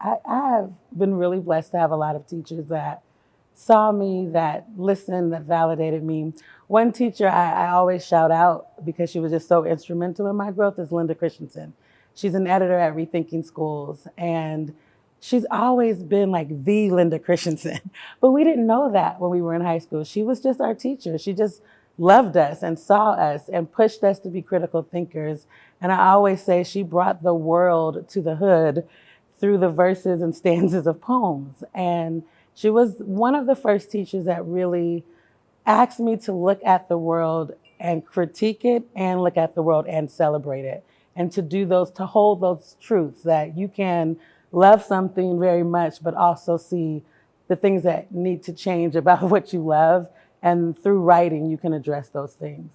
I, I have been really blessed to have a lot of teachers that saw me, that listened, that validated me. One teacher I, I always shout out because she was just so instrumental in my growth is Linda Christensen. She's an editor at Rethinking Schools and she's always been like the Linda Christensen. But we didn't know that when we were in high school. She was just our teacher. She just loved us and saw us and pushed us to be critical thinkers. And I always say she brought the world to the hood through the verses and stanzas of poems. And she was one of the first teachers that really asked me to look at the world and critique it and look at the world and celebrate it. And to do those, to hold those truths that you can love something very much, but also see the things that need to change about what you love. And through writing, you can address those things.